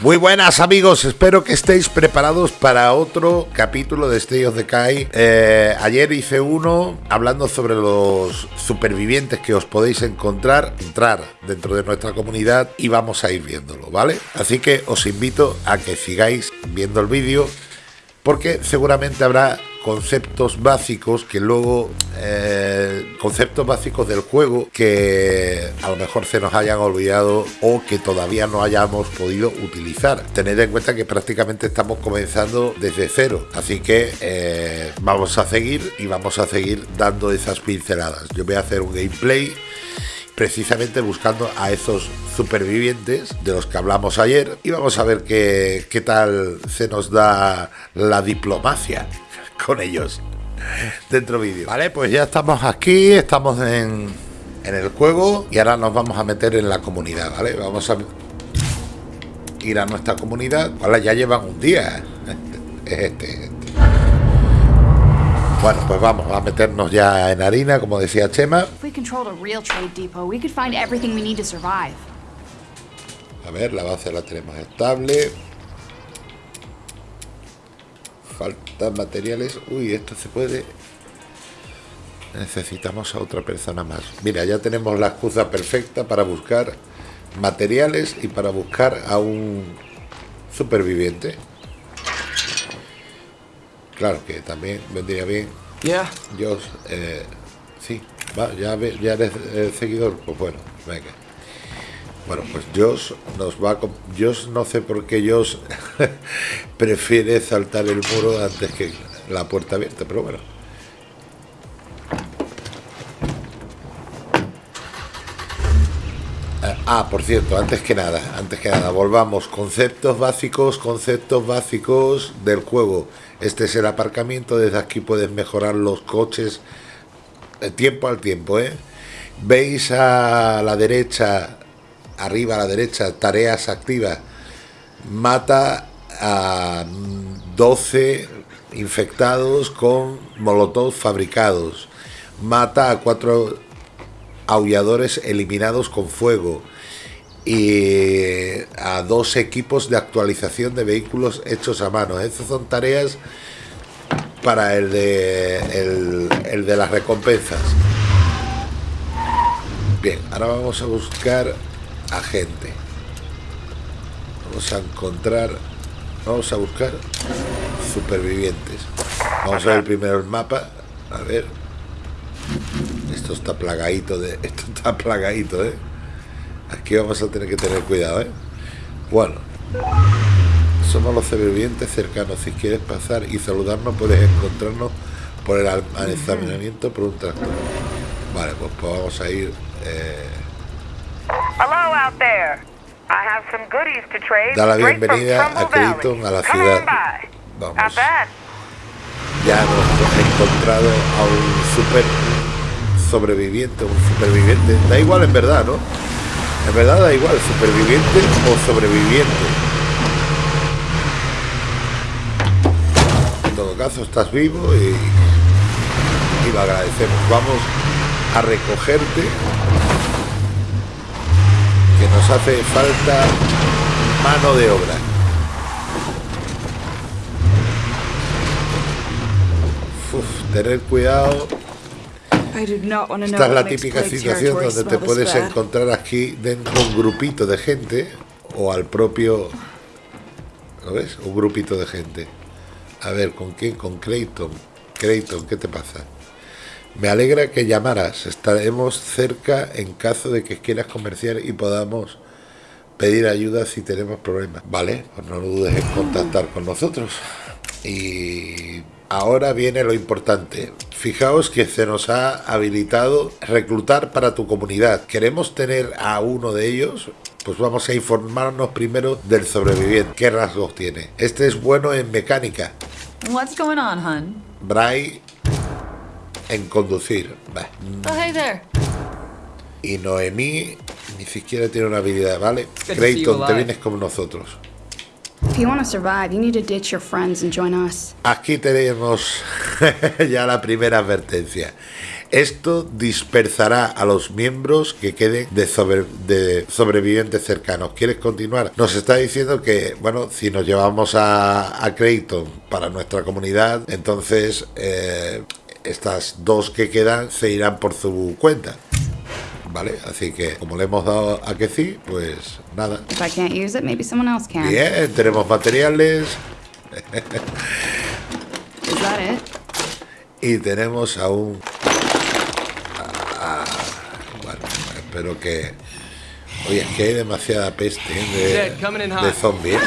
Muy buenas amigos, espero que estéis preparados para otro capítulo de State of Decay. Eh, ayer hice uno hablando sobre los supervivientes que os podéis encontrar, entrar dentro de nuestra comunidad y vamos a ir viéndolo, ¿vale? Así que os invito a que sigáis viendo el vídeo porque seguramente habrá conceptos básicos que luego eh, conceptos básicos del juego que a lo mejor se nos hayan olvidado o que todavía no hayamos podido utilizar. Tened en cuenta que prácticamente estamos comenzando desde cero así que eh, vamos a seguir y vamos a seguir dando esas pinceladas. Yo voy a hacer un gameplay precisamente buscando a esos supervivientes de los que hablamos ayer y vamos a ver qué, qué tal se nos da la diplomacia con ellos dentro vídeo. Vale, pues ya estamos aquí, estamos en, en el juego y ahora nos vamos a meter en la comunidad, ¿vale? Vamos a ir a nuestra comunidad. Vale, ya llevan un día. Este, este. Bueno, pues vamos a meternos ya en harina, como decía Chema. A ver, la base la tenemos estable. Faltan materiales. Uy, esto se puede... Necesitamos a otra persona más. Mira, ya tenemos la excusa perfecta para buscar materiales y para buscar a un superviviente. Claro que también vendría bien. Ya. Yo, eh, va, ya, ya eres eh, seguidor. Pues bueno, venga. Bueno, pues Josh nos va a... Josh no sé por qué Josh prefiere saltar el muro antes que la puerta abierta, pero bueno. Ah, ah, por cierto, antes que nada, antes que nada, volvamos. Conceptos básicos, conceptos básicos del juego. Este es el aparcamiento, desde aquí puedes mejorar los coches eh, tiempo al tiempo, ¿eh? Veis a la derecha arriba a la derecha, tareas activas, mata a 12 infectados con molotov fabricados, mata a cuatro aulladores eliminados con fuego y a dos equipos de actualización de vehículos hechos a mano. Estas son tareas para el de, el, el de las recompensas. Bien, ahora vamos a buscar gente Vamos a encontrar, vamos a buscar supervivientes. Vamos a ver primero el mapa. A ver. Esto está plagadito de. Esto está plagadito, ¿eh? Aquí vamos a tener que tener cuidado, ¿eh? Bueno. Somos los supervivientes cercanos. Si quieres pasar y saludarnos, puedes encontrarnos por el almacenamiento por un tractor. Vale, pues, pues vamos a ir. Eh, Da la bienvenida a Clayton, a la ciudad. Vamos. Ya hemos encontrado a un super sobreviviente, un superviviente. Da igual en verdad, ¿no? En verdad da igual, superviviente o sobreviviente. Caso, estás vivo y, y lo agradecemos. Vamos a recogerte nos hace falta mano de obra. tener cuidado. Esta es la típica situación donde te puedes encontrar aquí dentro un grupito de gente o al propio... ¿Lo ves? Un grupito de gente. A ver, ¿con quién? Con Clayton. Clayton, ¿qué te pasa? Me alegra que llamaras. Estaremos cerca en caso de que quieras comerciar y podamos pedir ayuda si tenemos problemas. Vale, pues no dudes en contactar con nosotros. Y ahora viene lo importante. Fijaos que se nos ha habilitado reclutar para tu comunidad. ¿Queremos tener a uno de ellos? Pues vamos a informarnos primero del sobreviviente. ¿Qué rasgos tiene? Este es bueno en mecánica. What's going on, hun? Bray en conducir. Oh, y Noemí ni siquiera tiene una habilidad, ¿vale? Creighton, te vienes con nosotros. Aquí tenemos ya la primera advertencia. Esto dispersará a los miembros que queden de, sobre- de sobrevivientes cercanos. ¿Quieres continuar? Nos está diciendo que, bueno, si nos llevamos a, a Creighton para nuestra comunidad, entonces eh, estas dos que quedan se irán por su cuenta. ¿Vale? Así que, como le hemos dado a que sí, pues nada. If I can't use it, maybe someone else can. Bien, tenemos materiales y tenemos aún... Ah, bueno, espero que... Oye, es que hay demasiada peste ¿eh? De, de zombies.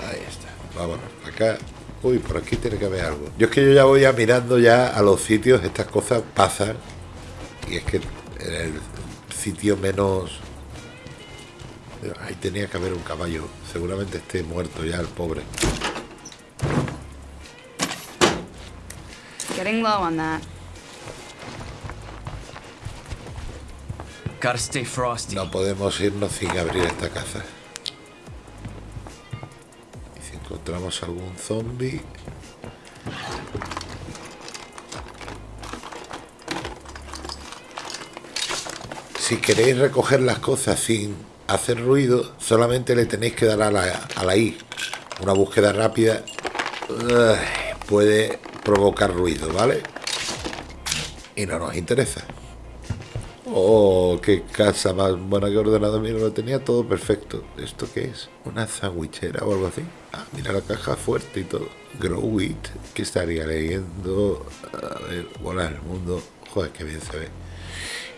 Ahí está. Vámonos. Acá. Uy, por aquí tiene que haber algo. Yo es que yo ya voy ya mirando ya a los sitios, estas cosas pasan. Y es que en el sitio menos... Ahí tenía que haber un caballo. Seguramente esté muerto ya el pobre. Getting low on that. Gotta stay frosty. No podemos irnos sin abrir esta casa. Y si encontramos algún zombie... Si queréis recoger las cosas sin hacer ruido, solamente le tenéis que dar a la, a la I. Una búsqueda rápida puede provocar ruido, ¿vale? Y no nos interesa. Oh, qué casa más buena que ordenado. Mira, lo tenía todo perfecto. ¿Esto qué es? ¿Una sandwichera o algo así? Ah, mira la caja fuerte y todo. Grow It. ¿Qué estaría leyendo? A ver, volar el mundo. Joder, qué bien se ve.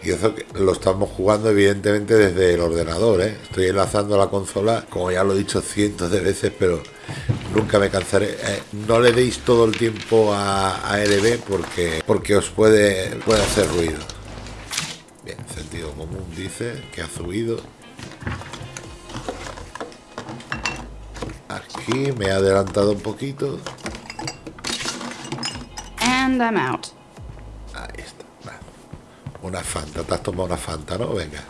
Y eso que lo estamos jugando evidentemente desde el ordenador, ¿eh? Estoy enlazando la consola, como ya lo he dicho cientos de veces, pero nunca me cansaré. Eh, no le deis todo el tiempo a, a LB porque, porque os puede, puede hacer ruido. Bien, sentido común dice que ha subido. Aquí me he adelantado un poquito. And I'm out. Ahí está. Una Fanta. Te has tomado una Fanta, ¿no? Venga.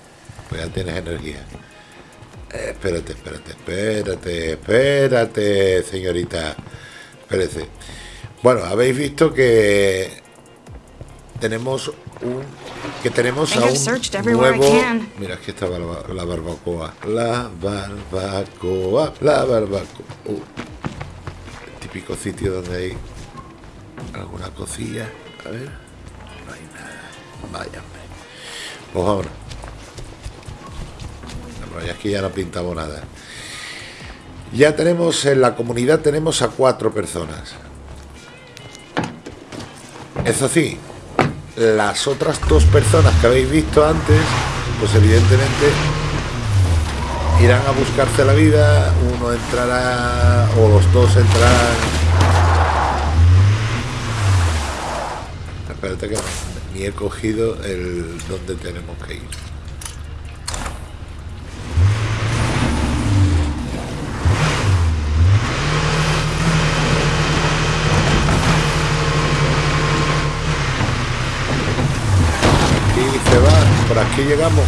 Pues ya tienes energía. Espérate, espérate, espérate, espérate, señorita. Espérate. Bueno, habéis visto que tenemos un que tenemos a un nuevo mira aquí está barba- la barbacoa. La barbacoa la barbacoa. Uh, el típico sitio donde hay alguna cosilla. A ver. No hay nada. Pues vámonos Y aquí ya no pintamos nada. Ya tenemos en la comunidad tenemos a cuatro personas. Eso sí las otras dos personas que habéis visto antes pues evidentemente irán a buscarse la vida. Uno entrará o los dos entrarán. Espérate que ni he cogido el donde tenemos que ir aquí se llegamos.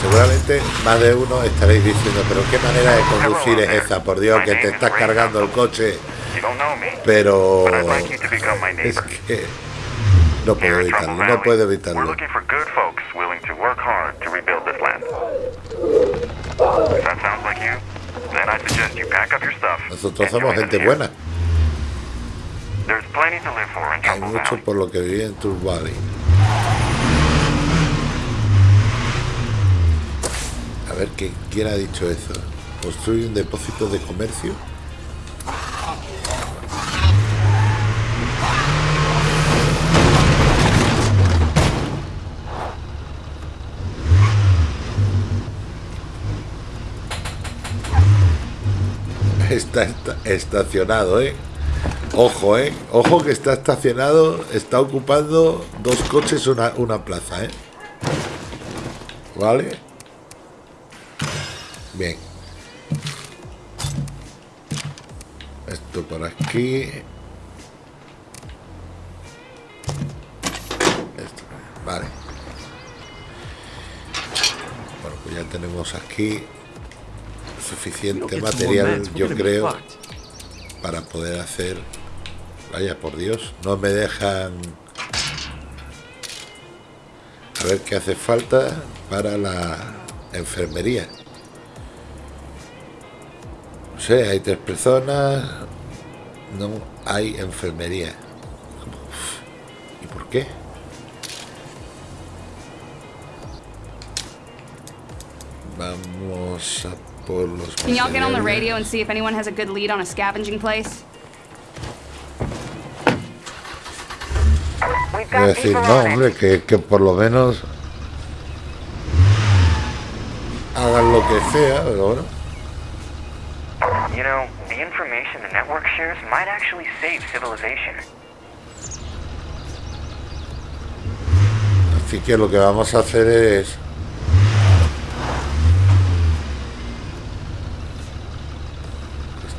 Seguramente más de uno estaréis diciendo, pero qué manera de conducir es esa, por Dios, que te estás cargando el coche, pero es que no puedo evitarlo, no puedo we're evitarlo. Nosotros somos gente buena, There's plenty to live for in hay mucho por lo que viví en Tour Valley. A ver, ¿qué, ¿quién ha dicho eso? ¿Construye un depósito de comercio? Está, esta- estacionado, ¿eh? Ojo, ¿eh? Ojo que está estacionado, está ocupando dos coches una, una plaza, ¿eh? ¿Vale? Bien. Esto por aquí. Esto, vale. Bueno, pues ya tenemos aquí suficiente material, yo creo, para poder hacer... Vaya, por Dios, no me dejan... A ver qué hace falta para la enfermería. No sé, hay tres personas. No hay enfermería. ¿Y por qué? Vamos a por los Can y'all get on the radio and see if anyone has a good lead on a scavenging place? Es decir, no, hombre, que, que por lo menos hagan lo que sea, pero bueno. You know, the information the network shares might actually save civilization. Así que lo que vamos a hacer es...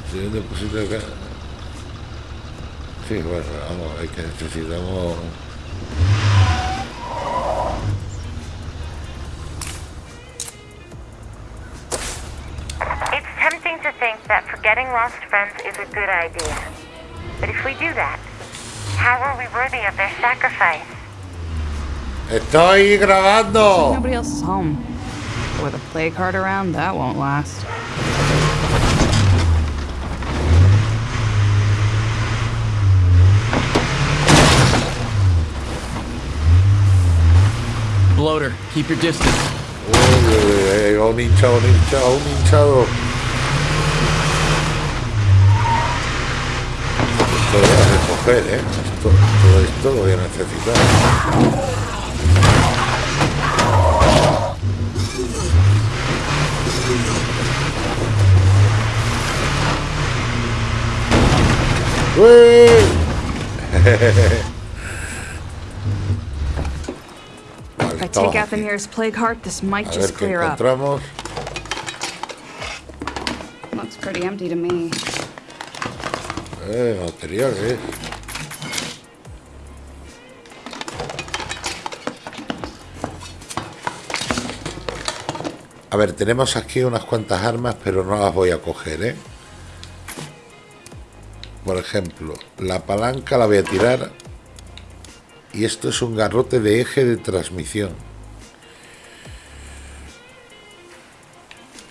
Estoy en depósito de ca- Sí, bueno, vamos, hay que necesitamos... lost friends is a good idea. But if we do that, how are we worthy of their sacrifice? ¡Estoy grabando! Nobody else is home. But with a play card around, that won't last. Bloater, keep your distance. Uy, uy, uy, un hinchado, un hinchado, un hinchado. Esto lo voy a recoger, ¿eh? Esto, todo esto lo voy a necesitar. If I take out the nearest plague heart, this might just clear up. Looks pretty empty to me. Eh, materiales. A ver, tenemos aquí unas cuantas armas, pero no las voy a coger, ¿eh? Por ejemplo, la palanca la voy a tirar. Y esto es un garrote de eje de transmisión.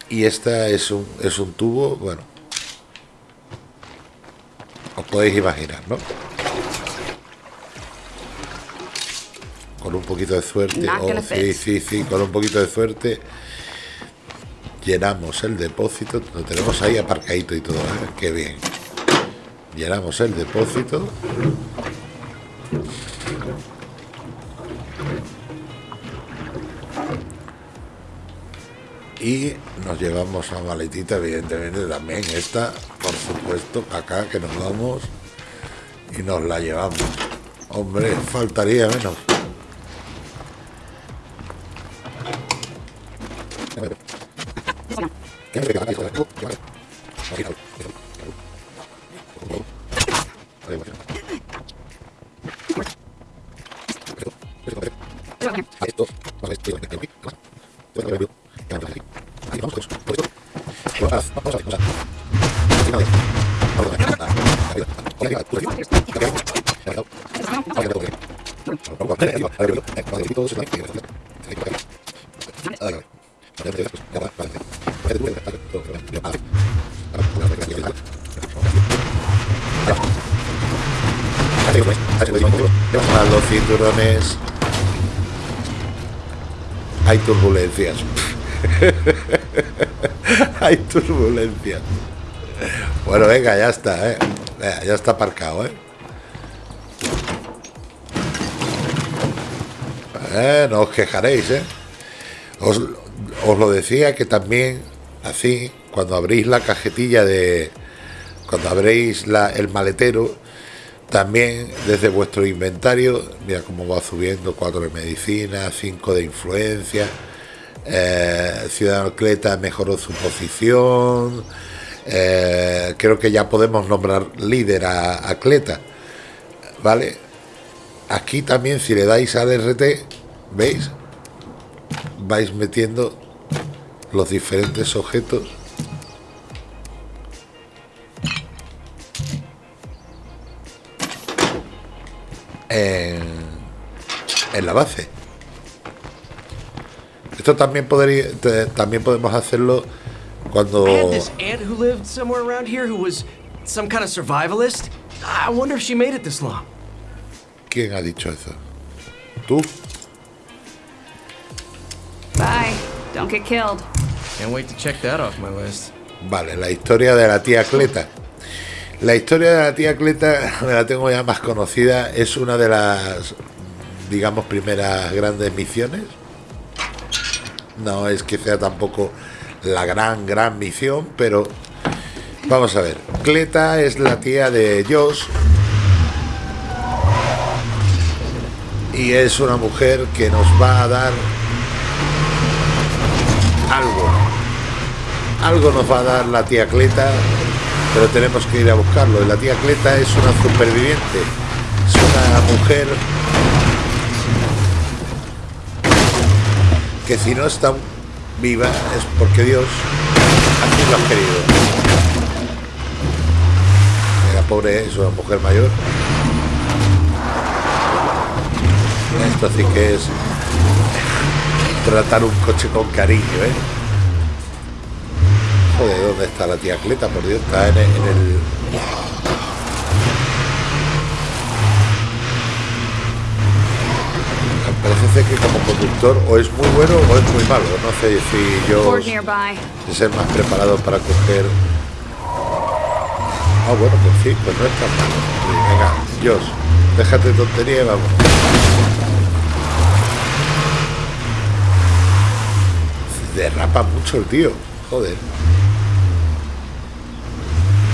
Y esta es un, es un tubo, bueno, os podéis imaginar, ¿no? Con un poquito de suerte, oh, sí, sí, sí, con un poquito de suerte llenamos el depósito, lo tenemos ahí aparcadito y todo, ¿eh? qué bien. Llenamos el depósito. Y nos llevamos la maletita, evidentemente también esta, por supuesto, acá que nos vamos y nos la llevamos. Hombre, faltaría menos. A los cinturones hay turbulencias. hay turbulencias. Bueno, venga, ya está, ¿eh? Ya está aparcado, ¿eh? Eh, no os quejaréis, ¿eh? Os, os lo decía que también, así, cuando abrís la cajetilla de... Cuando abréis la- el maletero, también desde vuestro inventario, mira cómo va subiendo, 4 de medicina, 5 de influencia, eh, Ciudadano Cleta mejoró su posición, eh, creo que ya podemos nombrar líder a, a Cleta, ¿vale? Aquí también si le dais al RT, ¿Veis? Vais metiendo los diferentes objetos en, la base. Esto también, podría, también podemos hacerlo cuando... ¿Quién ha dicho eso? ¿Tú? Bye. Don't get killed. Can't wait to check that off my list. Vale, la historia de la tía Cleta. La historia de la tía Cleta, me la tengo ya más conocida, es una de las, digamos, primeras grandes misiones. No es que sea tampoco la gran, gran misión, pero vamos a ver. Cleta es la tía de Josh y es una mujer que nos va a dar algo algo nos va a dar la tía Cleta, pero tenemos que ir a buscarlo. La tía Cleta es una superviviente, es una mujer que si no está viva es porque Dios así lo ha querido. La pobre es una mujer mayor. Esto sí que es tratar un coche con cariño, ¿eh? ¿Dónde está la tía Cleta? Por Dios, está en el... en el- Parece ser que como conductor o es muy bueno o es muy malo. No sé si yo de ser más preparado para coger... Ah, bueno, pues sí, pues no es tan malo. Venga, Dios, déjate de tontería y vamos. Derrapa mucho el tío, joder.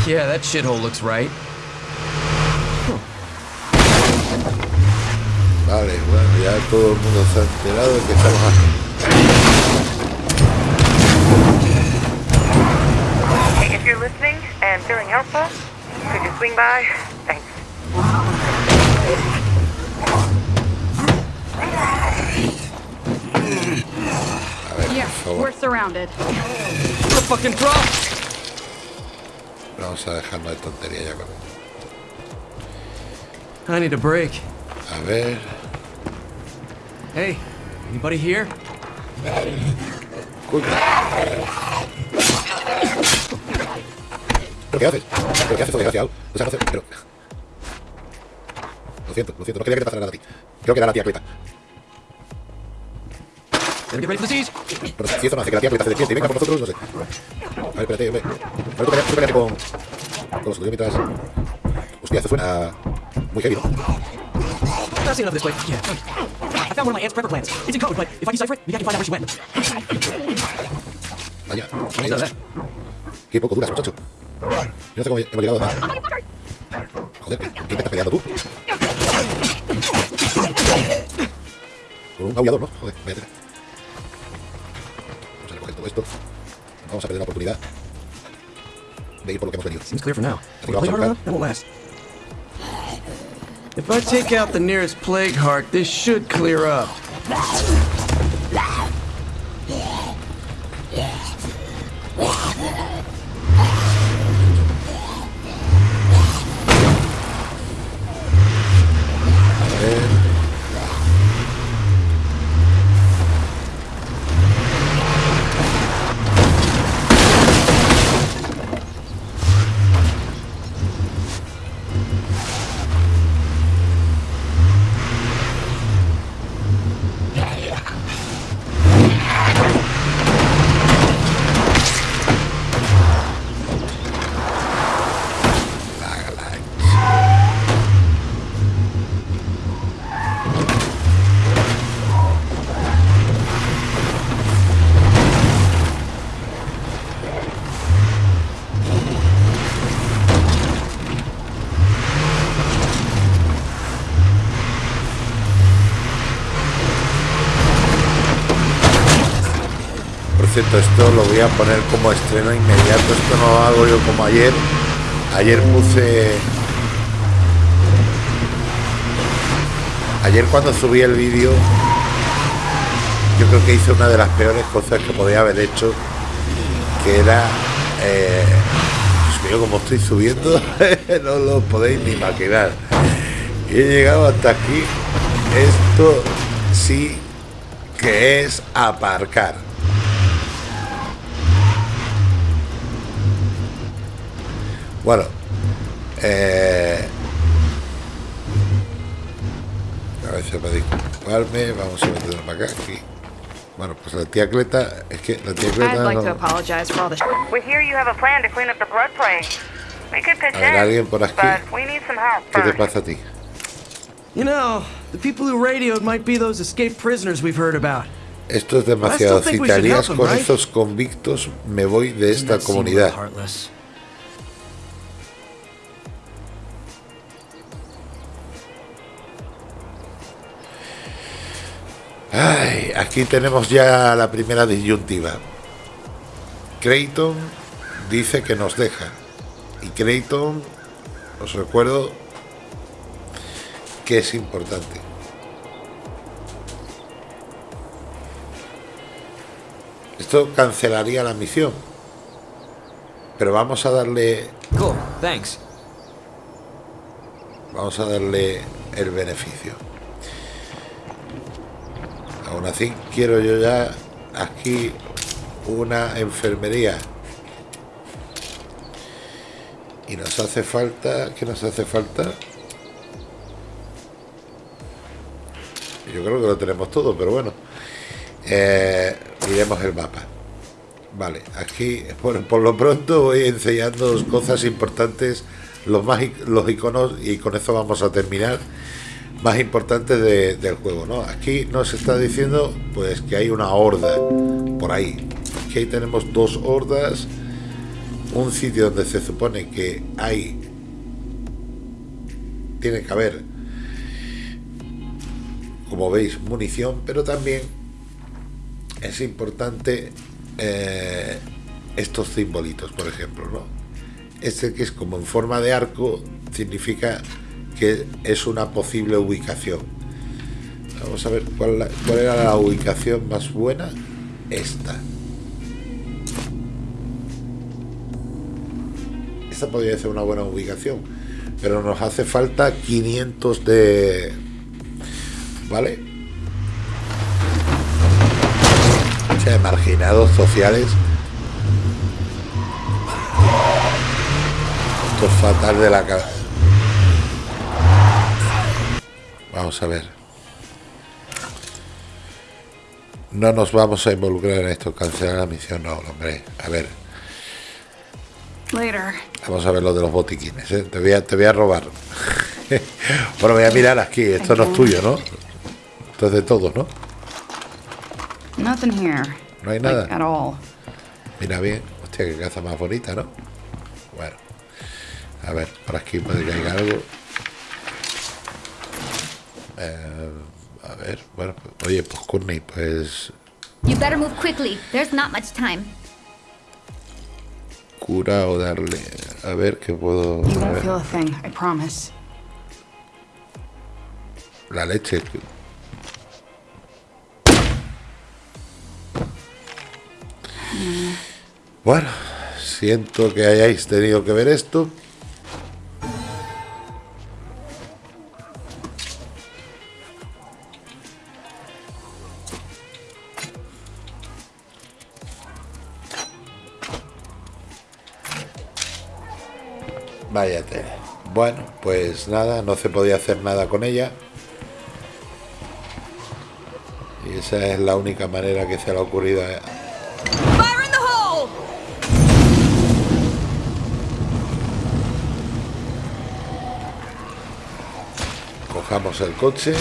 Yeah, that shithole looks right. Vale, bueno, ya todo el mundo está enterado de que estamos aquí. Hey, if you're listening and feeling helpful, could you swing by? Thanks. Yeah, we're surrounded. What a fucking drop! Vamos a dejarnos de tontería ya con él. I need a break. A ver. Hey, anybody here? ¿Pero qué haces? ¿Pero qué haces, desgraciado? O sea, no sé, pero... Lo siento, lo siento, no quería que te pasara nada a ti. Creo que era la tía Cleta. Si eso no hace que la tía se despierte y venga por nosotros, no sé. A ver, espérate, hombre. A ver, tú cállate con... Con los suyos mientras... Hostia, esto suena... Muy heavy, ¿no? Seen enough this place. Yeah. I found one of my aunt's prepper plans. It's in code, but if I decipher it, maybe I can find out where she went. Vaya. Was that? Qué poco duras, muchacho. Yo no sé cómo hemos llegado a... Joder, ¿con quién te estás peleando tú? Con un aullador, ¿no? Joder, vaya tela. Vamos todo esto. Vamos a perder la oportunidad de ir por lo que hemos venido. Seems clear for now. If play hard enough, that won't last. If I take out the nearest plague heart, this should clear up. Cierto, esto lo voy a poner como estreno inmediato. Esto no lo hago yo como ayer. Ayer puse. Ayer cuando subí el vídeo, yo creo que hice una de las peores cosas que podía haber hecho, que era. Eh, mío, como estoy subiendo, no lo podéis ni imaginar. Y he llegado hasta aquí. Esto sí que es aparcar. Bueno, eh, a veces para disculparme, vamos a meterlo para acá. Aquí. Bueno, pues la tía Cleta, es que la tía Cleta like no- a plan to clean up the blood plague. We could pitch A ver, alguien por aquí. but we need some help ¿Qué te pasa a ti? You know, the people who radioed might be those escaped prisoners we've heard about. Esto es demasiado. Si te alías con estos convictos, me voy de esta comunidad. Heartless. Ay, aquí tenemos ya la primera disyuntiva. Creighton dice que nos deja. Y Creighton, os recuerdo que es importante. Esto cancelaría la misión. Pero vamos a darle Cool, thanks. Vamos a darle el beneficio. Así, quiero yo ya aquí una enfermería. Y nos hace falta... ¿Qué nos hace falta? Yo creo que lo tenemos todo, pero bueno. Eh, miremos el mapa. Vale, aquí por, por lo pronto voy enseñando cosas importantes, los más los iconos, y con eso vamos a terminar, más importantes de- del juego, ¿no? Aquí nos está diciendo pues que hay una horda por ahí. Aquí tenemos dos hordas, un sitio donde se supone que hay tiene que haber como veis munición, pero también es importante eh, estos simbolitos, por ejemplo, ¿no? Este que es como en forma de arco significa que es una posible ubicación. Vamos a ver cuál, la- cuál era la ubicación más buena. Esta. Esta podría ser una buena ubicación, pero nos hace falta 500 de... ¿Vale? O marginados sociales. Esto es fatal de la cabeza. Vamos a ver. No nos vamos a involucrar en esto. Cancelar la misión. No, hombre. A ver. Later. Vamos a ver lo de los botiquines. ¿eh? Te, voy a, te voy a robar. bueno, voy a mirar aquí. Esto no es tuyo, ¿no? Esto es de todos, ¿no? Nothing here. No hay nada. at all. Mira bien. Hostia, qué caza más bonita, ¿no? Bueno. A ver, por aquí puede que haya algo. Eh, a ver, bueno, oye, pues Courtney, pues You better move quickly. There's not much time. cura o darle. A ver qué puedo. You won't feel a thing, I promise. la leche. Bueno, siento que hayáis tenido que ver esto. Bueno, pues nada, no se podía hacer nada con ella. Y esa es la única manera que se le ha ocurrido a! Cojamos el coche.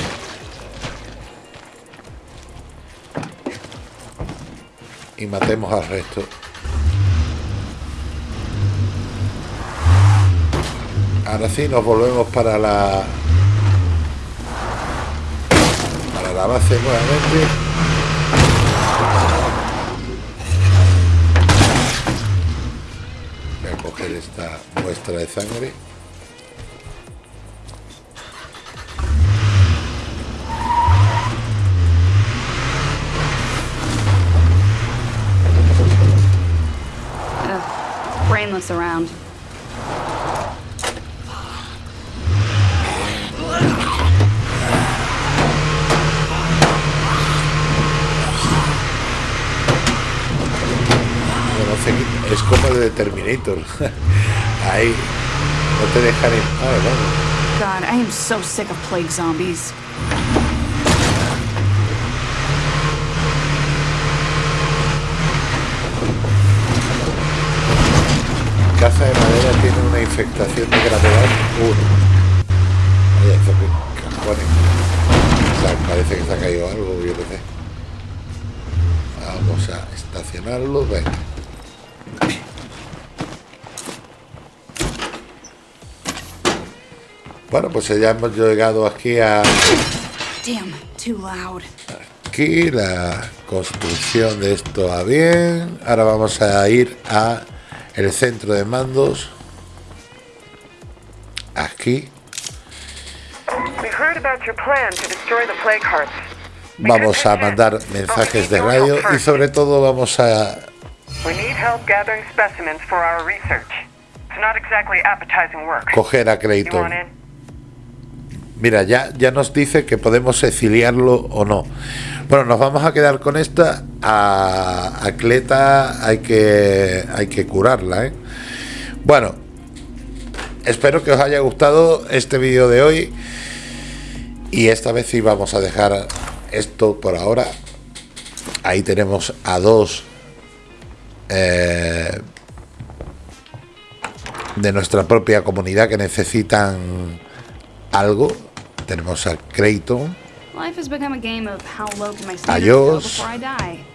Y matemos al resto. Ahora sí nos volvemos para la para la base nuevamente. Voy a coger esta muestra de sangre. Ugh, brainless around. parece que es como el de Terminator. Ahí no te dejan en paz, vamos. God, I am so sick of plague zombies. Caza de madera tiene una infectación de gravedad 1. Vaya, eso que cajones. O sea, parece que se ha caído algo, yo qué sé. Vamos a estacionarlo, venga. Bueno, pues ya hemos llegado aquí a Damn, too loud. aquí la construcción de esto va bien. Ahora vamos a ir a el centro de mandos. Aquí vamos a mandar mensajes de radio y sobre todo vamos a We need help gathering specimens for our research. It's not exactly appetizing work. coger a in? Mira, ya, ya nos dice que podemos exiliarlo o no. Bueno, nos vamos a quedar con esta. A, Cleta hay que, hay que curarla, ¿eh? Bueno, espero que os haya gustado este vídeo de hoy. Y esta vez sí vamos a dejar esto por ahora. Ahí tenemos a dos eh, de nuestra propia comunidad que necesitan algo. Tenemos a become a die.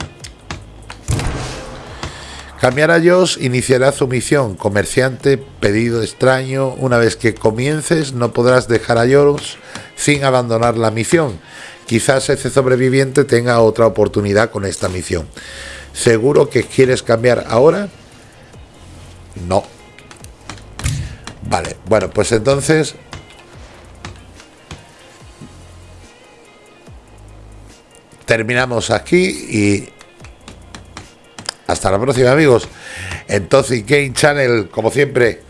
Cambiar a Josh iniciará su misión. Comerciante, pedido extraño. Una vez que comiences, no podrás dejar a Josh sin abandonar la misión. Quizás ese sobreviviente tenga otra oportunidad con esta misión. ¿Seguro que quieres cambiar ahora? No. Vale, bueno, pues entonces terminamos aquí y hasta la próxima amigos. En Toxic Game Channel como siempre